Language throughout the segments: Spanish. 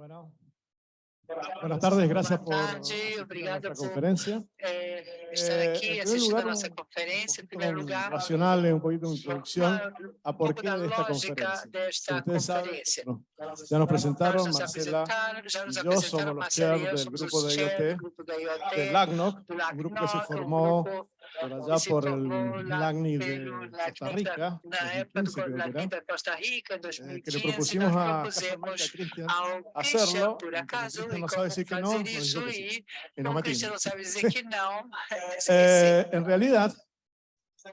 Bueno. Buenas tardes, gracias por la conferencia. Eh, estar aquí assistindo a nossa conferência. Em primeiro lugar, nacional é um pouquinho de introdução a porquê desta conferência. Desta Ustedes. Saben, bueno, nos apresentaram, Marcela e eu somos os chairs do grupo da IoT, do, grupo IoT, LACNOC, um grupo que se formou por allá se por el LACNI de Costa Rica, en 2015, eh, que le propusimos a Cristian hacerlo, por acaso, pues Cristian no sabe decir que no, nos dijo y no Cristian no sabe decir que no. eh, en realidad,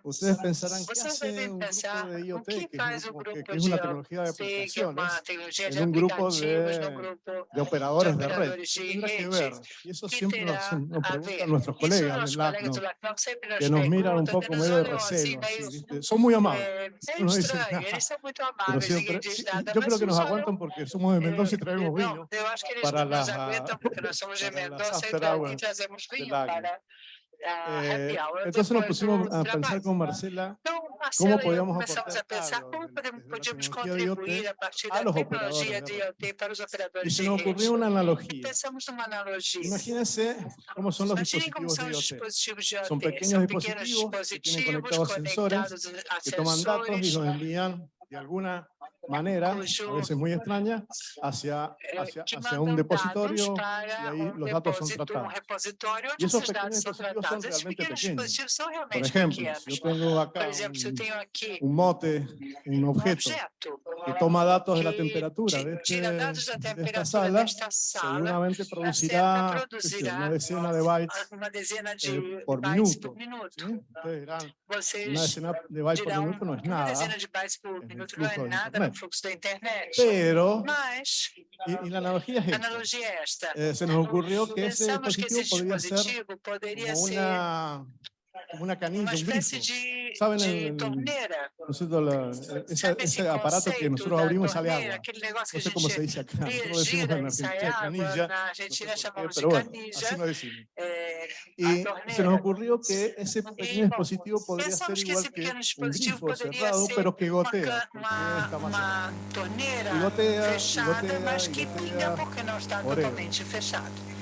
Ustedes pensarán, ¿qué? Que es, una tecnología de un grupo de, operadores de red. Y eso siempre nos, nos nuestros colegas que nos miran un poco medio de recelo. Son muy amables. Yo creo que nos aguantan porque somos de Mendoza y traemos vino para las. Eh, entonces nos pusimos a pensar com Marcela Como podíamos começamos a pensar operadores de dispositivos IoT. Dispositivos que conectados a sensores, que tomam dados de manera, a veces muy extraña, hacia, hacia, hacia un depositorio y ahí los datos son tratados. Y esos pequeños dispositivos son realmente pequeños. Por ejemplo, si yo tengo acá un, mote, un objeto que toma datos de la temperatura de, este, de esta sala, seguramente producirá una decena de bytes por eh, minuto. una decena de bytes por minuto no es nada. Pero, Mas, esta, eh, se nos ocurrió que esse dispositivo, que ser, una canilla, un grifo. ¿Saben el, el, el, ese, ese, aparato que nosotros abrimos sale agua? No sé cómo se dice acá. Nosotros decimos en Argentina canilla, no sé pero bueno, así nos decimos. Y se nos ocurrió que ese pequeño dispositivo podría ser igual que un grifo cerrado, pero que gotea. Uma torneira gotea, fechada, gotea, mas que pinga porque não está totalmente fechado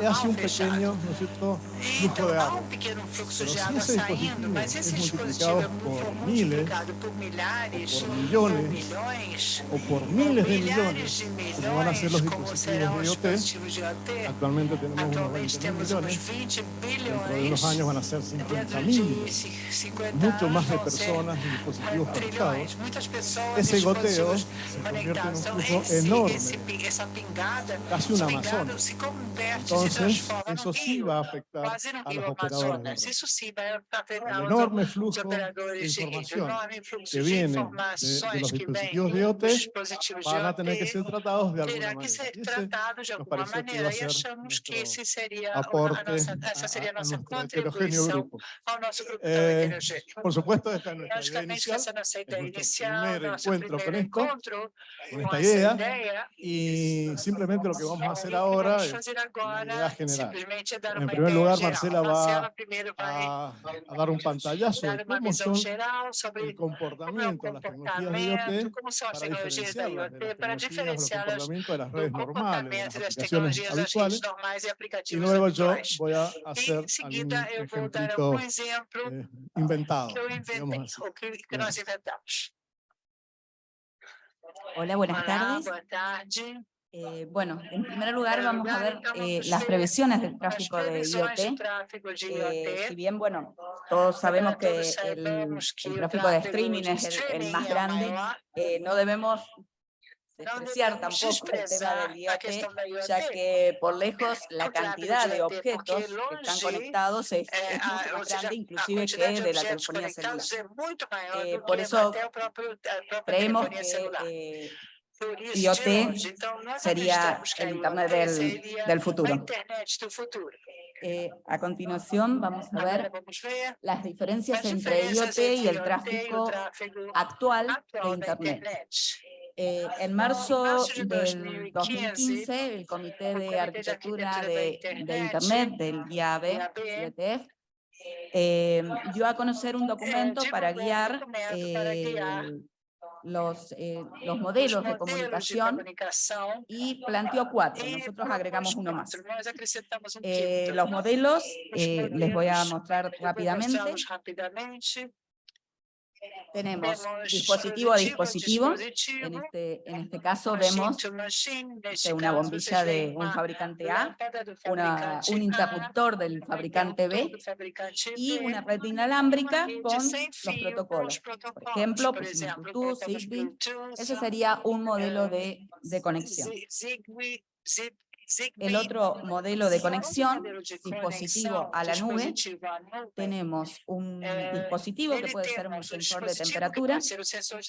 e hace um pequeno, ¿no es cierto?, de. Pero dispositivo es multiplicado por miles, por millones, o por miles de millones, como van a ser los dispositivos de IoT, actualmente tenemos unos 20 millones, dentro de unos años van a ser 50 más de personas y dispositivos conectados, esse goteo se enorme, casi una. Entonces, eso sí va a afectar a los operadores. Eso sí va a el enorme flujo de información que viene de, de los dispositivos de OT van a tener que ser tratados de alguna manera. Ese nos que iba a ser nuestro aporte a, a nuestro heterogéneo grupo. Eh, por supuesto, esta es nuestra idea inicial, es nuestro primer encuentro con esto, con esta idea, y simplemente lo que vamos a hacer ahora es general. En primer lugar, Marcela va a, a dar un pantallazo de cómo son el comportamiento, las tecnologías de IoT, para diferenciarlas de las tecnologías, los de las redes normales, de las aplicaciones habituales. Y luego yo voy a hacer algún ejemplito eh, inventado, digamos así. Hola, buenas tardes. Eh, bueno, en primer lugar vamos a ver eh, las previsiones del tráfico de IoT. Eh, si bien, bueno, todos sabemos que el, el tráfico de streaming es el, el más grande, eh, no debemos despreciar tampoco el tema del IoT, ya que por lejos la cantidad de objetos que están conectados es, es mucho más eh, grande, inclusive que de la telefonía celular. por eso creemos que IoT sería el Internet del, futuro. Eh, a continuación vamos a ver las diferencias entre IoT y el tráfico e actual de Internet. Eh, en marzo del 2015, el Comité de Arquitectura de, Internet del IAB, eh, dio a conocer un documento para guiar eh, los, eh, los os modelos de comunicación y planteó cuatro. Nosotros agregamos uno más. Eh, los modelos Os eh, les voy a mostrar rápidamente. Tenemos dispositivo a dispositivo. En este, en este caso vemos este, una caso, bombilla de un fabricante A, una- un interruptor del fabricante B y una red inalámbrica con los protocolos. os protocolos. ejemplo, por pusimos exemplo, Bluetooth, Zigbee. Ese sería un modelo de, de conexión. El otro modelo de conexión, dispositivo a la nube, tenemos un eh, dispositivo que puede ser un sensor de temperatura,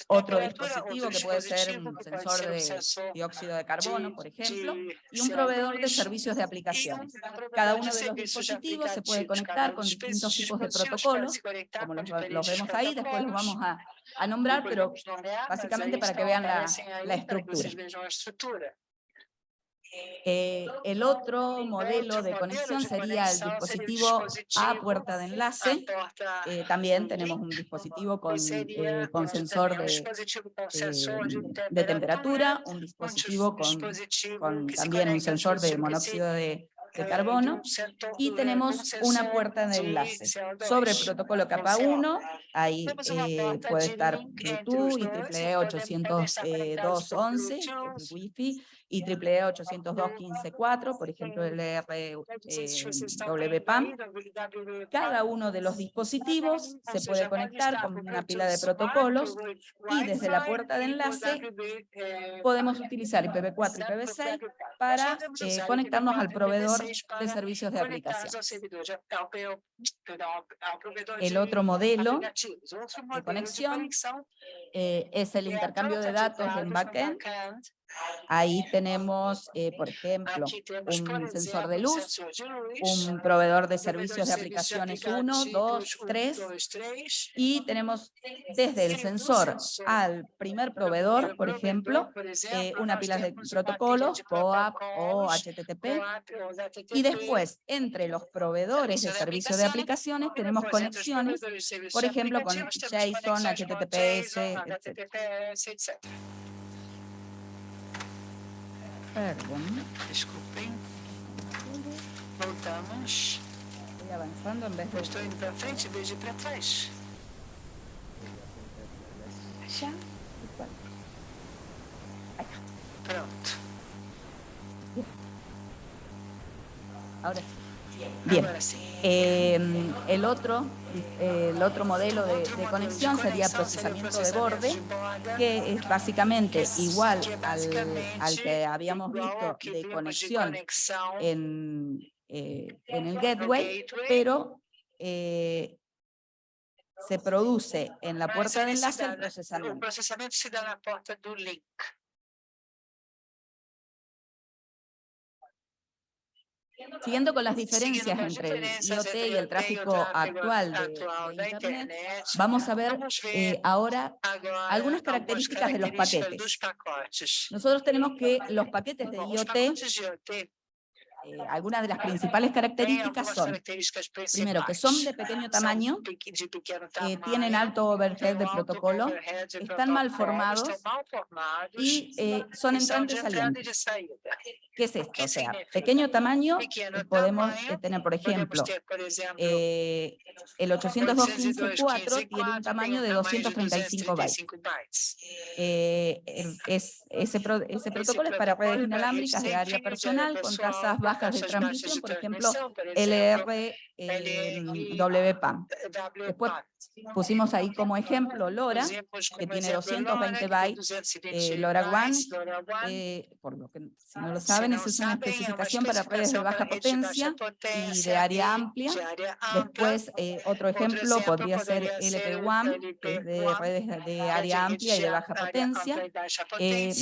otro dispositivo que puede ser un sensor de dióxido de carbono, por ejemplo, y un proveedor de CO2, servicios de aplicaciones. Cada uno de los dispositivos se puede conectar con distintos tipos de protocolos, como com los, los vemos ahí, después los vamos a, a nombrar, Depois pero básicamente para que vean la- la estructura. Eh, el otro modelo de conexión sería el dispositivo a puerta de enlace. Eh, también tenemos un dispositivo con, eh, con sensor de, eh, de temperatura, un dispositivo con, con también un sensor de monóxido de, de eh, carbono y eh, tenemos una puerta de enlace. CO2. Sobre el protocolo capa 1, ahí eh, puede de estar Bluetooth, conectados por 802.11, Bluetooth, el Wi-Fi, y IEEE 802.15.4, por ejemplo el R, todos vocês eh, estão WPAM. vendo aí, WPAM. Cada uno de los dispositivos se puede conectar con una pila de protocolos y desde la puerta de e enlace eh, podemos utilizar IPv4 y IPv6 para eh, conectarnos al IPv4 e proveedor IPv6 de servicios de aplicación. de- El de otro modelo modelo conexión eh, es el intercambio de datos en backend. Ahí tenemos, eh, por ejemplo, un sensor de luz, un proveedor de servicios de aplicaciones 1, aplicativos, 2, um, 3, dois, três. y tenemos desde el sensor al primer proveedor, por ejemplo, eh, una pila de protocolos, POAP o HTTP, y después entre los proveedores de servicio de servicios de aplicaciones, tenemos conexiones, por ejemplo, con JSON, HTTPS, etc. Perdón, Desculpem. Voltamos. estoy avanzando en vez de estou indo para frente em vez de ir para trás. allá. ¿Y cuál? Pronto. Ahora sí. Bien. Eh, el, otro, el otro modelo de, conexión sería procesamiento de borde, que es básicamente igual al, al que habíamos visto de conexión en, eh, en el gateway, pero eh, se produce en la puerta de enlace el procesamiento. Siguiendo con las diferencias entre el IoT y el tráfico actual de, Internet, vamos a ver eh, ahora algunas características de los paquetes. Nosotros tenemos que los paquetes de IoT eh, algunas de las principales características son, primero, que son de pequeño tamaño, eh, tamanho, tienen alto overhead de protocolo están mal formados y eh, son entrantes salientes. ¿Qué es esto? ¿Qué O sea, pequeño tamaño, eh, podemos eh, tener, por ejemplo, eh, el 802.15.4 tiene un tamaño de 235 bytes. 235 bytes. Eh, el- es, ese, ese protocolo es para redes inalámbricas de área personal con tasas com bajas de transmisión, por ejemplo, LR, eh, WPAM. Después. Pusimos ahí como ejemplo LoRa, que tiene exemplo 220 LoRa, que tem bytes, 220 eh, LoRaWAN, LoRaWAN. eh, por lo que si no lo saben, es una especificación para redes de baja potencia y de área amplia. Después, eh, otro ejemplo podría ser LP1, que es de LP1, redes de área amplia y de baja potencia. Eh,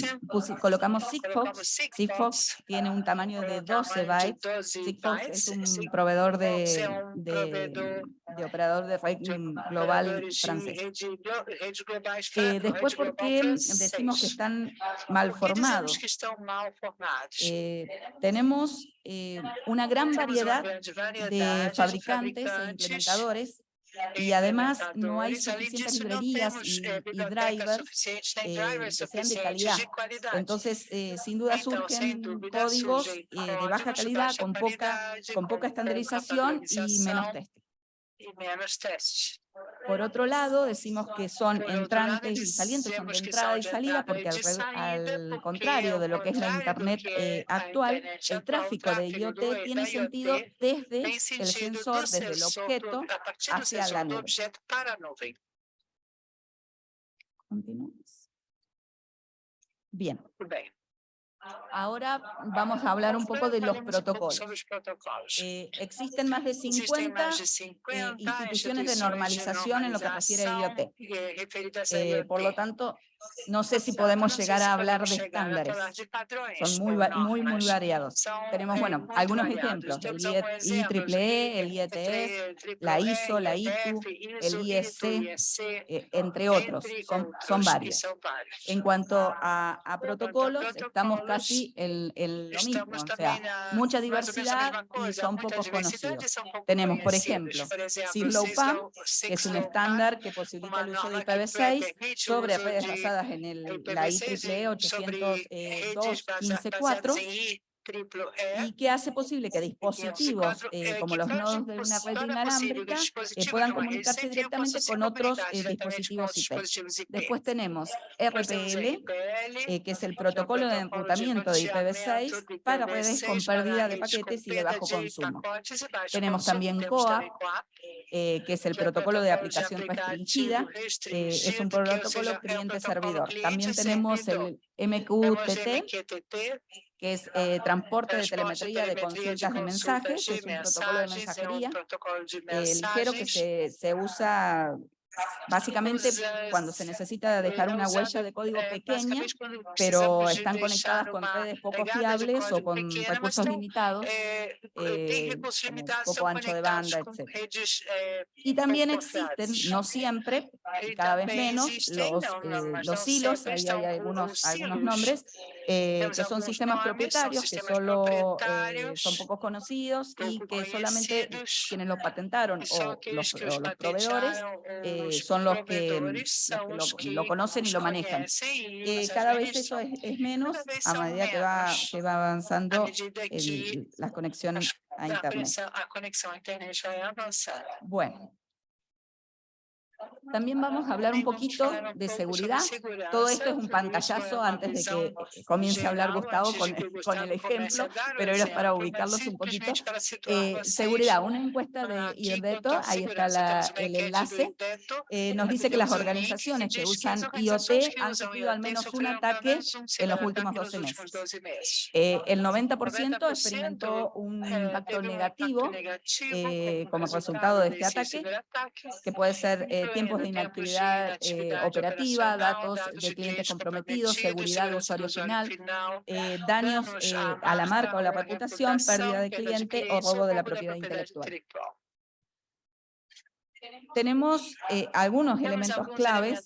colocamos Sigfox. Sigfox tiene un tamaño de 12 tamaño de bytes. 12 Sigfox es un proveedor de, operador de red global francés. Eh, después, ¿por global qué decimos que están mal ¿Por qué dizemos formados? formados? Eh, tenemos eh, una gran variedad de fabricantes e implementadores Y además no hay suficientes librerías y, y drivers eh, que sean de calidad. Entonces, eh, sin duda surgen códigos eh, de baja calidad con poca, con poca estandarización y menos testing. Por otro lado, decimos que son entrantes y salientes, son de entrada y salida, porque al, al contrario de lo que es la Internet eh, actual, el tráfico de IoT tiene sentido desde el sensor, desde el objeto, hacia la nube. Continuamos. Bien. Ahora vamos a hablar un poco de los protocolos. Eh, existen más de 50 eh, instituciones de normalización en lo que refiere a IoT. Eh, por lo tanto, no sé si podemos llegar a hablar de estándares. Son muy, muy, muy variados. Tenemos, bueno, algunos ejemplos, el IEEE, el IETF, la ISO, la ITU, el ISC, eh, entre otros, son, son varios. En cuanto a, a protocolos, estamos casi en, en, lo mismo, o sea, mucha diversidad y son pocos conocidos. Tenemos, por ejemplo, CISLOWPAN, que es un estándar que posibilita el uso de IPv6 sobre redes basadas en el, la IEEE 802.15.4 y que hace posible que dispositivos eh, como los nodos de una red inalámbrica eh, puedan comunicarse directamente con otros eh, dispositivos IP. Después tenemos RPL, que es el protocolo de enrutamiento de IPv6 para redes con pérdida de paquetes y de bajo consumo. Tenemos también COA, que es el protocolo de aplicación restringida, es un protocolo cliente-servidor. También tenemos el MQTT, que es eh, transporte de telemetría de consultas de mensajes, es un protocolo de mensajería eh, ligero que se, se usa Básicamente, cuando se necesita dejar una huella de código pequeña, pero están conectadas con redes poco fiables o con recursos limitados, eh, eh poco ancho de banda, etc. Y también existen, no siempre, y cada vez menos, los, eh, los hilos, ahí hay algunos, algunos nombres, eh, que son sistemas propietarios, que solo son poco conocidos y que solamente quienes los patentaron o los, o los proveedores son los que, mm, lo, conocen y lo manejan. Eh, cada vez eso es, menos a medida que va, que va avanzando las conexiones a Internet. Bueno, también vamos a hablar un poquito de seguridad. Todo esto es un pantallazo antes de que comience a hablar Gustavo con, con el ejemplo, pero era para ubicarlos un poquito. Eh, seguridad, una encuesta de IRDETO, ahí está la, el enlace, eh, nos dice que las organizaciones que usan IoT han sufrido al menos un ataque en los últimos 12 meses. Eh, el 90% experimentó un impacto negativo como resultado de este ataque, que puede ser de inactividad eh, operativa, datos de clientes comprometidos, seguridad de usuario final, eh, daños eh, a la marca o la reputación, pérdida de cliente o robo de la propiedad intelectual tenemos eh, algunos elementos claves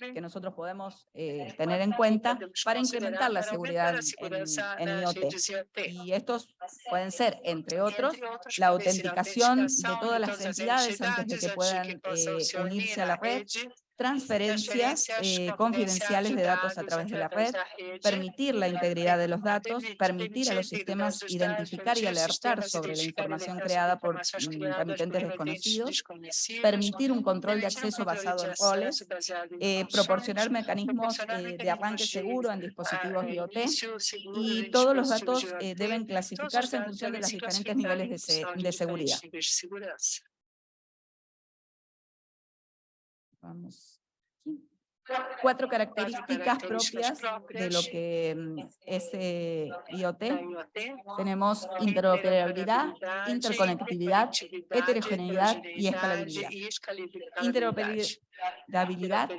que nosotros podemos eh, tener en cuenta para incrementar la seguridad en, en, IoT. Y estos pueden ser, entre otros, la autenticación de todas las entidades antes de que puedan eh, unirse a la red, transferencias eh, confidenciales de datos a través de la red, permitir la integridad de los datos, permitir a los sistemas identificar y alertar sobre la información creada por remitentes desconocidos, permitir un control de acceso basado en roles, eh, proporcionar mecanismos eh, de arranque seguro en dispositivos IoT y todos los datos deben clasificarse en función de los diferentes niveles de, de seguridad. Vamos cuatro características propias de lo que mm, es IoT. Tenemos interoperabilidad, interconectividad, heterogeneidad y escalabilidad. Interoperabilidad la habilidad,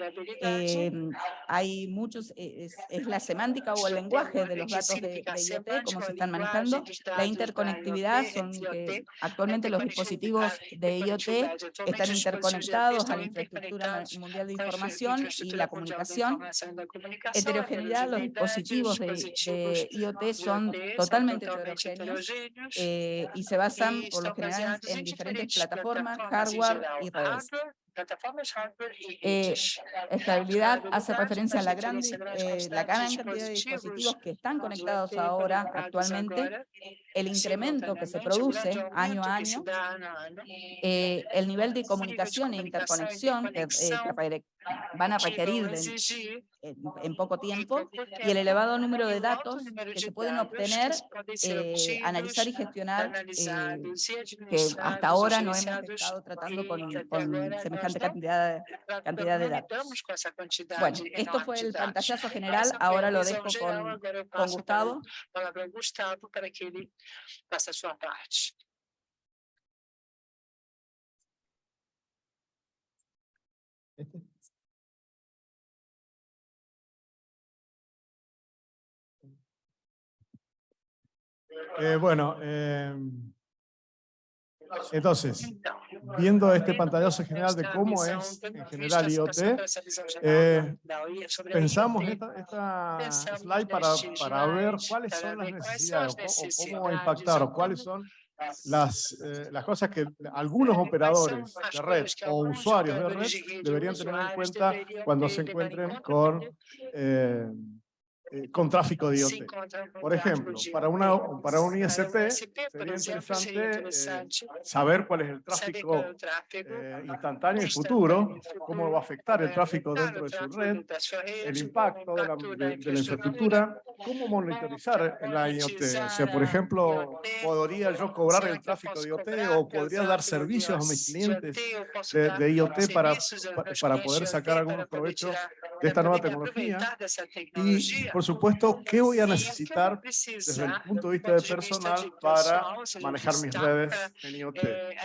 em, hay muchos, e, es, la semántica o el lenguaje de los datos de, IoT, cómo se están manejando, la interconectividad, son que actualmente los dispositivos de IoT están interconectados a la infraestructura mundial de información y la comunicación, heterogeneidad, los dispositivos de, de IoT son totalmente heterogéneos eh, y se basan por lo general en diferentes plataformas, hardware y redes. Eh, estabilidad hace referencia a la gran, eh, la gran cantidad de dispositivos que están conectados ahora actualmente, el incremento que se produce año a año, eh, el nivel de comunicación e interconexión que, eh, van a requerir en, poco tiempo y el elevado número de datos que se pueden obtener, eh, analizar y gestionar, que hasta ahora no hemos estado tratando con, semejante cantidad, cantidad de datos. Bueno, esto fue el pantallazo general, ahora lo dejo con, con Gustavo faça a sua parte. Eh, bueno, eh, entonces, viendo este pantallazo general de cómo es en general IoT, eh, pensamos esta, esta slide para, para, ver cuáles son las necesidades o, cómo impactar o cuáles son las, eh, las cosas que algunos operadores de red o usuarios de red deberían tener en cuenta cuando se encuentren con eh, eh, con tráfico de IoT. Por ejemplo, para, una, para un ISP sería interesante eh, saber cuál es el tráfico eh, instantáneo y futuro, cómo va a afectar el tráfico dentro de su red, el impacto de la, de, la infraestructura, cómo monitorizar la IoT. O sea, por ejemplo, ¿podría yo cobrar el tráfico de IoT o podría dar servicios a mis clientes de, IoT para, para poder sacar algunos provechos de esta nueva tecnología? Y, por supuesto, ¿qué voy a necesitar desde el punto de vista de personal para manejar mis redes en IoT? Eh,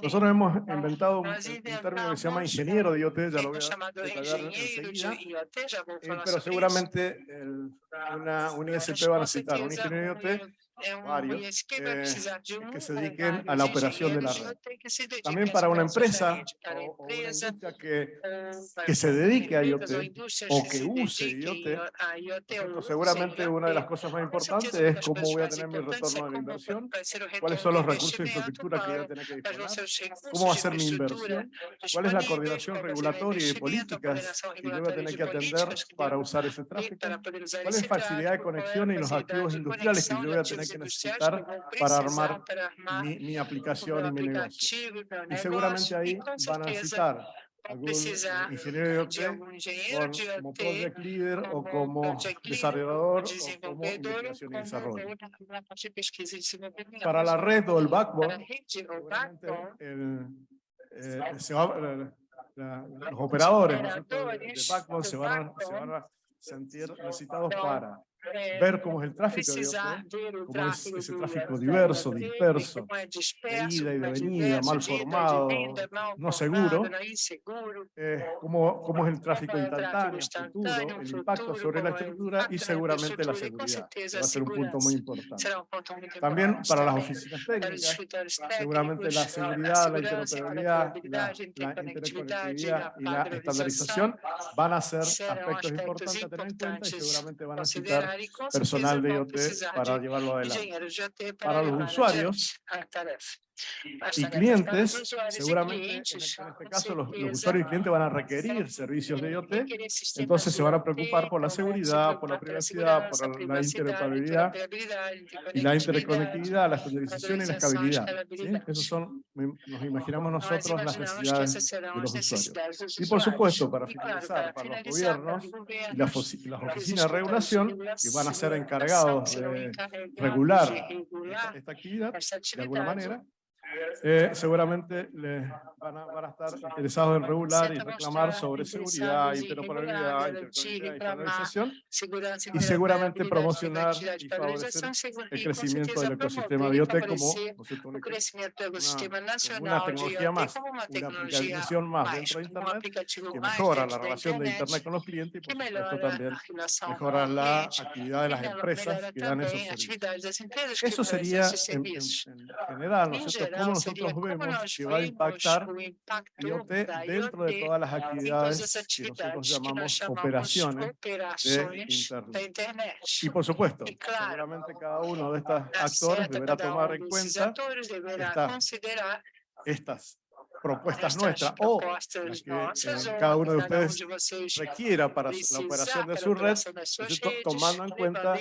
nosotros hemos inventado un, término que se llama ingeniero de IoT, ya lo voy a detallar enseguida, eh, pero seguramente el, una, un ISP va a necesitar un ingeniero de IoT varios eh, que se dediquen a la operación de la red. También para una empresa o, una industria que, que se dedique a IoT o que use IoT, seguramente una de las cosas más importantes es cómo voy a tener mi retorno de la inversión, cuáles son los recursos de infraestructura que voy a tener que disponer, cómo va a ser mi inversión, cuál es la coordinación regulatoria y de políticas que yo voy a tener que atender para usar ese tráfico, cuál es la facilidad de conexión y los activos industriales que yo voy a tener que necesitar para armar mi, mi aplicación y mi negocio. Y seguramente ahí van a necesitar algún ingeniero de como project leader o como desarrollador o como investigación y desarrollo. Para la red o el backbone, el, eh, se va, los operadores de, backbone se van, a, se van a sentir necesitados para ver cómo es el tráfico de cómo es ese tráfico diverso, disperso, de ida y de venida, mal formado, no seguro, eh, cómo, cómo, es el tráfico instantáneo, futuro, el impacto sobre la estructura y seguramente la seguridad, va a ser un punto muy importante. También para las oficinas técnicas, seguramente la seguridad, la interoperabilidad, la, la interconectividad y la estandarización van a ser aspectos importantes a tener en cuenta y seguramente van a necesitar personal de IoT para llevarlo adelante. Para los usuarios, y clientes, seguramente en este, este caso los, usuarios y clientes van a requerir servicios de IoT, entonces se van a preocupar por la seguridad, por la privacidad, por la interoperabilidad y la interconectividad, la estandarización y la escalabilidad. ¿sí? Esos son, nos imaginamos nosotros, las necesidades de los usuarios. Y por supuesto, para finalizar, para los gobiernos y las, oficinas de regulación, que van a ser encargados de regular esta actividad, de alguna manera, eh, seguramente les van, a, van, a, estar interesados en regular y reclamar sobre seguridad, interoperabilidad, interconectividad y y seguramente promocionar y favorecer el crecimiento del ecosistema IoT como una, una tecnología más, una aplicación más dentro de Internet que mejora la relación de Internet con los clientes y por supuesto también mejora la actividad de las empresas que dan esos servicios. Eso sería en, en, en general, ¿no es cierto? cómo nosotros vemos que va a impactar IoT dentro de todas las actividades que nosotros llamamos operaciones de Internet. Y por supuesto, seguramente cada uno de estos actores deberá tomar en cuenta estas propuestas nuestras. o las que eh, cada uno de ustedes requiera para la operación de su red, tomando en cuenta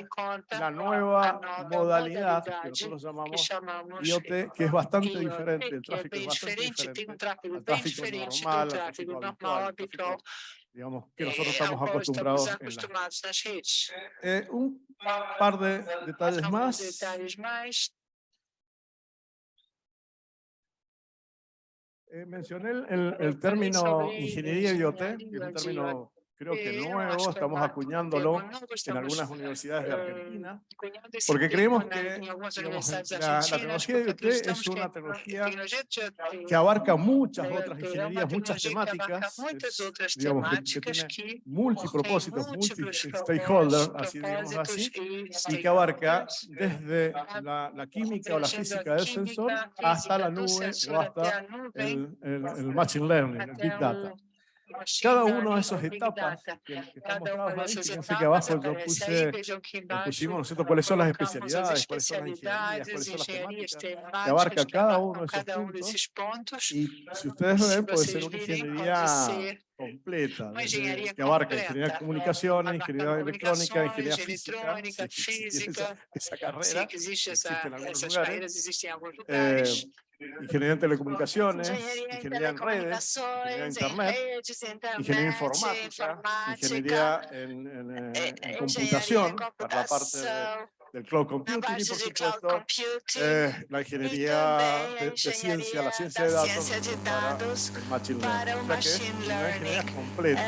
la nueva modalidad que nosotros llamamos IoT, que es bastante diferente, el tráfico es bastante diferente al tráfico normal, al tráfico habitual, digamos, que nosotros estamos acostumbrados en eh, un par de detalles más. Eh, mencioné el, el, término ingeniería IoT, que es un término creo que nuevo, estamos acuñándolo en algunas universidades de Argentina, porque creemos que la, tecnología de IoT es una tecnología que abarca muchas otras ingenierías, muchas temáticas, digamos, que, tiene multipropósitos, multi-stakeholders, así digamos así, y que abarca desde la, la, química o la física del sensor hasta la nube o hasta el, el, el machine learning, el big data. Cada una de esas etapas que, que estamos ahí, fíjense que abajo yo puse, pusimos, ¿no cuáles son las especialidades, cuáles son las ingenierías, cuáles son las temáticas, que abarca cada uno de esos puntos. Y si ustedes ven, puede ser una ingeniería completa, que abarca ingeniería de comunicaciones, ingeniería electrónica, ingeniería física, esa, esa carrera, existe en algunos lugares, ingeniería en telecomunicaciones, ingeniería en redes, ingeniería en internet, ingeniería informática, ingeniería en, en, eh, en computación, para la parte de del cloud computing y por supuesto eh, la ingeniería de, de, ciencia, la ciencia de datos, para el machine learning. O sea que es una ingeniería completa,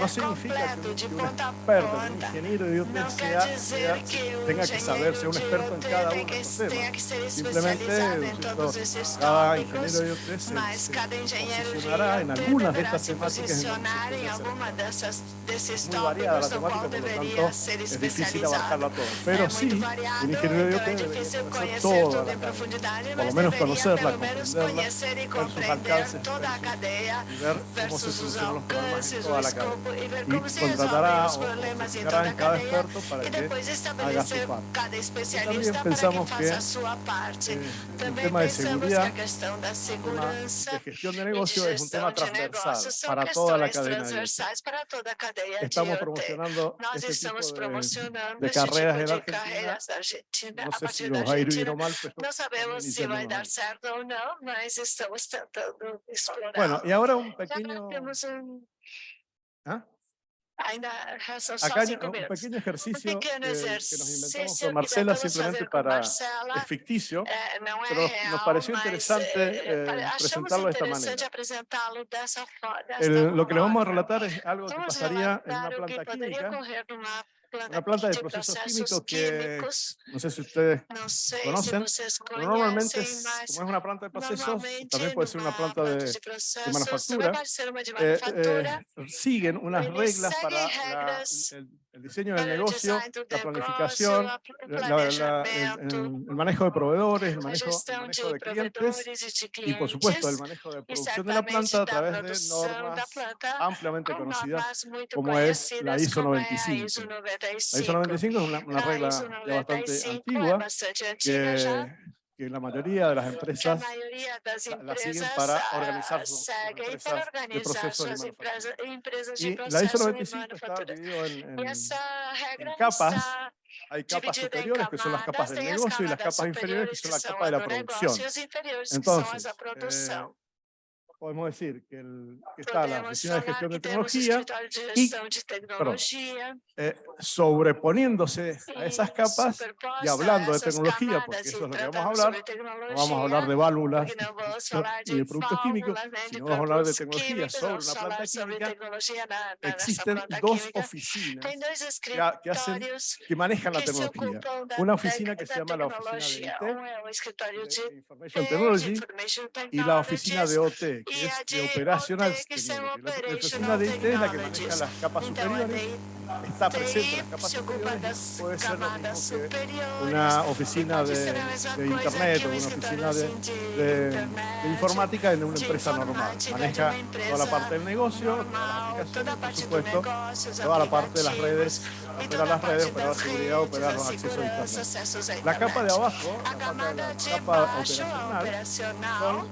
no significa que un, experto, un ingeniero de IoT sea, sea, tenga que saber, un experto en cada uno de temas. Simplemente cada ingeniero de se, posicionará en algunas de estas temáticas es muy variada la temática, por lo tanto es difícil abarcarla todo. Pero sí, un ingeniero de debe conocer toda la cadena, por lo menos conocerla, comprenderla, ver sus alcances y ver cómo se solucionan los problemas en toda la cadena y contratará o contratará en cada experto para que haga su parte. También pensamos que eh, el tema de seguridad, tema de gestión de negocio es un tema transversal para toda la cadena de Estamos promocionando este tipo de, de carreras en Argentina. No sé si nos va a ir bien o mal, pero no sabemos si va a dar certo o no, pero estamos tratando explorar. Bueno, y ahora un pequeño... ¿Ah? Acá hay un pequeño ejercicio que, nos inventamos con Marcela simplemente para, es ficticio, eh, pero nos pareció interesante eh, eh presentarlo de esta manera. lo que le vamos a relatar es algo que pasaría en una planta química una planta de procesos químicos que no sé si ustedes conocen, normalmente como es una planta de procesos, también puede ser una planta de, manufactura, eh, eh, siguen unas reglas para el, diseño del negocio, la planificación, el, manejo de proveedores, el manejo, de clientes y por supuesto el manejo de producción de la planta a través de normas ampliamente conocidas como es la ISO 95. La ISO 95 es una, una regla ya bastante antigua que, que la mayoría de las empresas la, siguen para organizar sus empresas de procesos de Y la ISO 95 está dividido en, en, en capas. hay capas superiores que son las capas del negocio y las capas inferiores que son las capas de la producción. Entonces, eh, podemos decir que, el, que está la Oficina de Gestión de Tecnología y perdón, eh, sobreponiéndose a esas capas y hablando de tecnología, porque eso es lo que vamos a hablar, no vamos a hablar de válvulas y de productos químicos, sino vamos a hablar de tecnología sobre una planta química. Existen dos oficinas que, hacen, que manejan la tecnología. Una oficina que se llama la oficina de IT, Information Technology, y la oficina de OT, que es de Operational Technology. La oficina de IT es la que maneja las capas superiores, está presente en las capas superiores, puede ser lo mismo que una oficina de, de Internet o una oficina de, de, de, informática en una empresa normal. Maneja toda la parte del negocio, por supuesto, toda la parte de las redes, operar las redes, operar la seguridad, operar los accesos a Internet. La capa de abajo, la, parte de la capa operacional,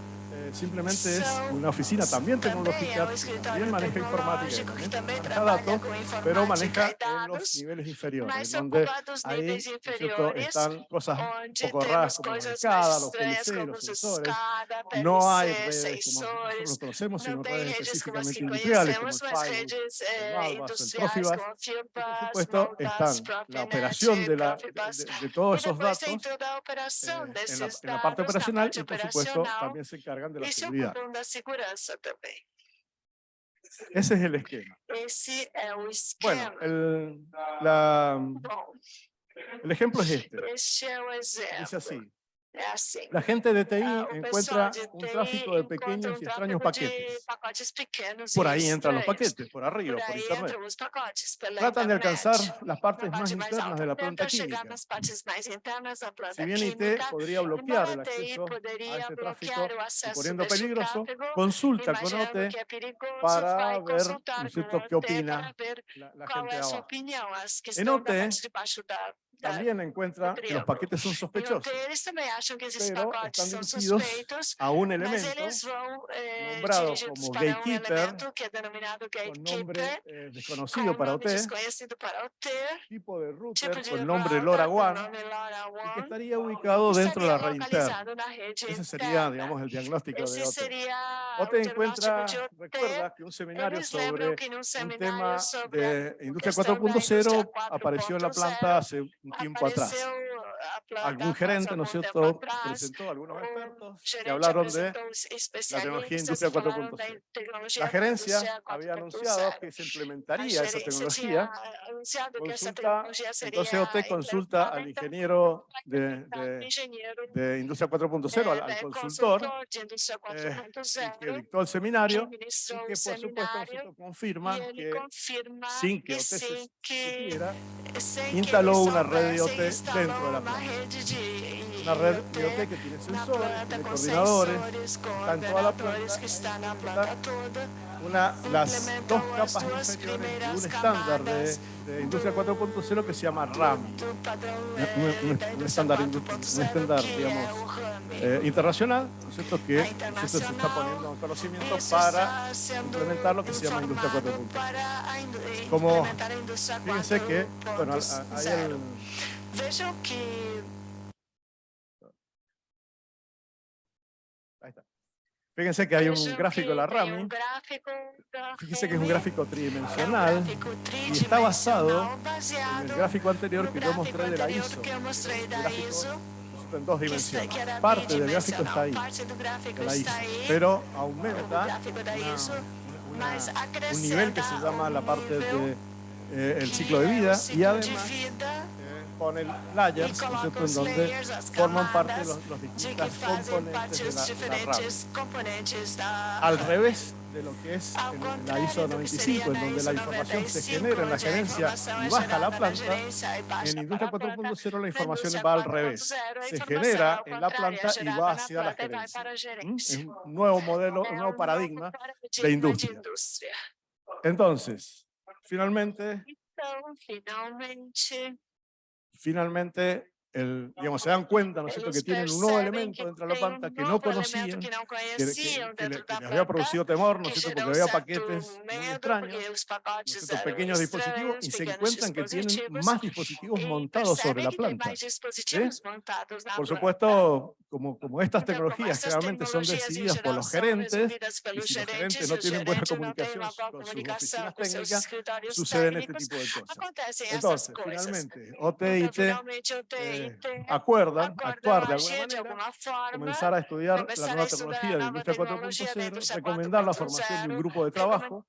simplemente es una oficina también tecnológica, también maneja informática, también maneja datos, pero maneja en los niveles inferiores, donde ahí ¿cierto? están cosas un poco raras como la escada, los PLC, los sensores. No hay redes como nosotros conocemos, sino redes específicamente industriales como el Firewall, el Malvas, el Profibus. Por supuesto, están la operación de, la, de, de, todos esos datos eh, en, la, en la parte operacional y, por supuesto, también se encargan de la Esse seguridad. é o da segurança também. Ese es el esquema. Esse é o esquema. Bueno, el, la, Bom, el ejemplo es este. Dice así. Assim. La gente de TI Ah, encuentra un tráfico de pequeños y extraños paquetes. Por ahí entran los paquetes, por arriba, Por internet. Tratan de alcanzar las partes más internas de la planta química. Si bien IT podría bloquear el acceso a este tráfico poniendo peligroso, consulta con OT para ver, qué opina la, gente de abajo. En OT, También encuentra que los paquetes son sospechosos Pero están dirigidos a un elemento eh, nombrado como gatekeeper, con nombre eh, desconocido para OT, tipo de router de con nombre LoRaWAN, y que estaría ubicado dentro de la red interna. Ese sería, digamos, el diagnóstico de OT. OT encuentra, OT. recuerda que un seminario sobre un tema de industria questão da 4.0 indústria apareció en la 4.0, planta hace un tiempo atrás. apareceu a Algún gerente, ¿no es cierto?, presentó a algunos expertos que hablaron de la tecnología industria e falaram da 4.0. tecnologia La gerencia había 4.0. anunciado que se implementaría esa tecnología consulta, entonces OT consulta al ingeniero de, de, de Industria 4.0, al, consultor, eh, y que 4.0 dictó el seminario, y que por supuesto confirma que sin que OT se supiera, instaló una red de OT dentro de la planta. De Una red IoT de OT que tiene sensores, com coordinadores, sensores, está en toda la planta, una, las dos as capas inferiores de un estándar de, de Industria 4.0 que se llama RAM. un- un- un estándar un 4.0, estándar, digamos, eh, internacional, ¿no es cierto? Que A ¿no es cierto? se está poniendo en conocimiento para implementar lo que se llama Industria informado 4.0. para a indu- eh, Como- Fíjense que, bueno, hay 4.0. el, Fíjense que hay un vejam gráfico de la RAMI, fíjense que es un gráfico tridimensional y está basado en el gráfico anterior que yo mostré de la ISO. El gráfico en dos dimensiones. Parte del gráfico está ahí, de la ISO, pero aumenta una- una- un nivel que se llama la parte nível de eh, el ciclo de vida y además vida, eh, pone e layers, ¿no en donde forman parte los, los distintos componentes de la, la RAM. Al revés de lo que es en la ISO do que seria 95, en donde la información se 95, genera en la gerencia y baja a la planta, en Industria para a planta. 4.0 la información va al revés. 4.0, a Se genera en la planta y va hacia la gerencia. ¿Mm? Es un nuevo modelo, un nuevo paradigma. de indústria. Entonces, finalmente, finalmente, el, digamos, se dan cuenta, ¿no es cierto?, que tienen un nuevo elemento dentro de la planta que no conocían, que les había producido temor, ¿no es cierto?, porque había paquetes extraños, ¿no es cierto?, pequeños dispositivos, y se encuentran que tienen más dispositivos montados sobre la planta. Por supuesto, como, como estas tecnologías generalmente son decididas por los gerentes, y si los gerentes, no tienen buena comunicación con sus oficinas técnicas, suceden este tipo de cosas. Entonces, finalmente, OT y eh, eh, acuerdan actuar de alguna manera, comenzar a estudiar la nueva tecnología de industria 4.0, recomendar la formación de un grupo de trabajo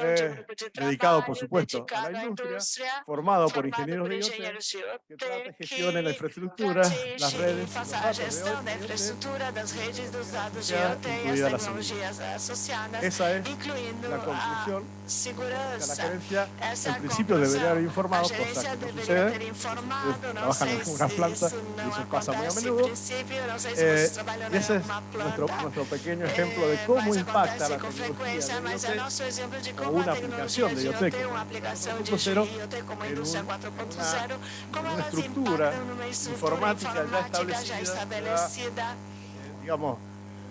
eh, dedicado, por supuesto, a la industria, formado por ingenieros de IoT, que trate gestione la infraestructura, las redes, los datos de IoT, incluida la seguridad. Esa es la conclusión la gerencia. en principio debería haber informado, cosa que no sucede. Trabajan en una planta y eso pasa muy a menudo. Eh, y ese es nuestro, nuestro pequeño ejemplo de cómo impacta la tecnología. de IoT o una aplicación de IoT como en una, una estructura informática ya establecida, eh, digamos,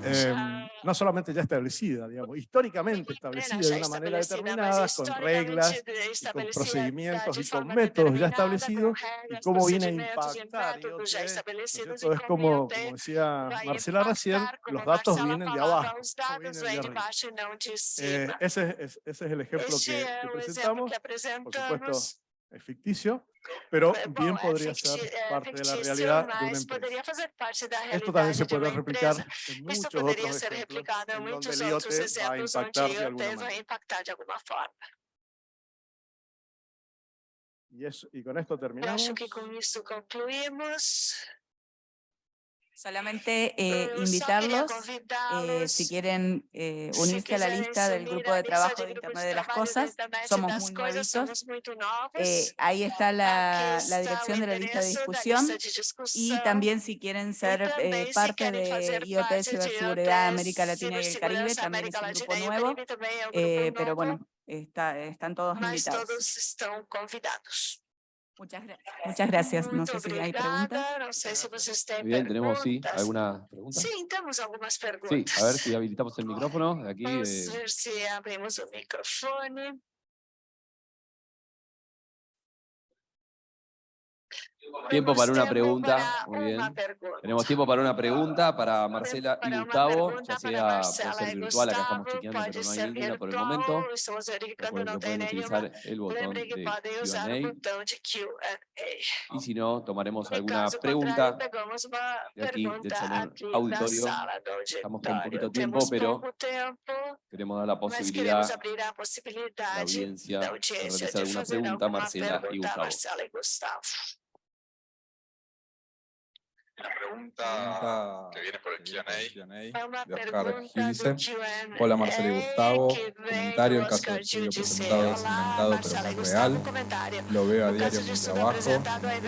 eh, no solamente ya establecida, digamos, históricamente establecida de una manera determinada, con reglas, con procedimientos y con métodos ya establecidos, y cómo viene a impactar. Esto es como, como decía Marcela recién, los datos vienen de abajo, vienen de arriba. Eh, ese, es, ese es el ejemplo que, que presentamos, por supuesto, es ficticio, pero bien podría ser parte de la realidad de una empresa. Esto también se puede replicar en muchos otros ejemplos en donde el IoT va a impactar de alguna manera. Y, eso, y con esto terminamos. Solamente eh, invitarlos, eh, si quieren eh, unirse a la lista del grupo de trabajo de Internet de las Cosas, somos muy nuevitos. ahí está la, la, dirección de la lista de discusión y también si quieren ser parte de IoT Ciberseguridad América Latina y el Caribe, también es un grupo nuevo, pero bueno, está, están todos invitados. Muchas, muchas gracias. No sé si hay preguntas. Bien, tenemos sí, alguna pregunta. Sí, tenemos algunas preguntas. Sí, a ver si habilitamos el micrófono. Aquí, Vamos a ver si abrimos el micrófono. Tiempo para una pregunta. Muy bien. Tenemos tiempo para una pregunta para Marcela y Gustavo, ya sea por ser virtual, acá estamos chequeando, pero no hay ninguna por el momento. Recuerden que pueden utilizar el botón de Q&A. Y si no, tomaremos alguna pregunta de aquí del salón auditorio. Estamos con un poquito tiempo, pero queremos dar la posibilidad a la audiencia de realizar alguna pregunta a Marcela y Gustavo. Una pregunta que viene por el Q&A de Oscar. Hola Marcelo y Gustavo. Comentario, el caso de estudio presentado es inventado pero no es real. Lo veo a diario en mi trabajo. En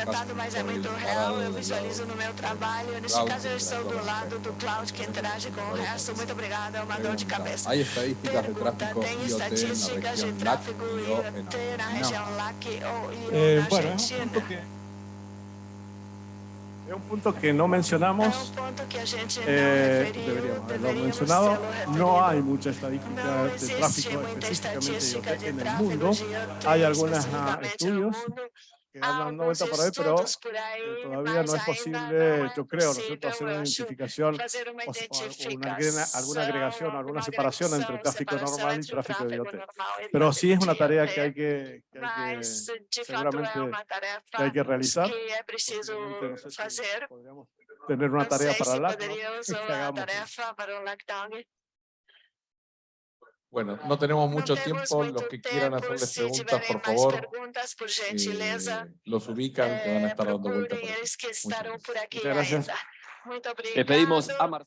caso visualizo no meu trabalho. Neste caso eu estou do lado do cloud que interage com o resto. Muito obrigado, é uma dor de cabeça. Hay estadísticas de tráfico IoT en la región LAC y o eh, bueno, Argentina. Es un punto que no mencionamos, eh, deberíamos haberlo mencionado, no hay mucha estadística de tráfico específicamente en el mundo, hay algunos estudios que hablan 90 por ahí, pero eh, todavía no es posible, yo creo, ¿no hacer una identificación o, una, alguna agregación, alguna separación entre tráfico normal y tráfico de IoT. Pero sí es una tarea que hay que, que, hay que seguramente que hay que realizar. podríamos tener una tarea para la bueno, no tenemos mucho tiempo. Los que quieran hacerles preguntas, por favor, eh, los ubican, que van a estar dando vueltas por aquí. Muchas gracias. Le pedimos a Marcelo.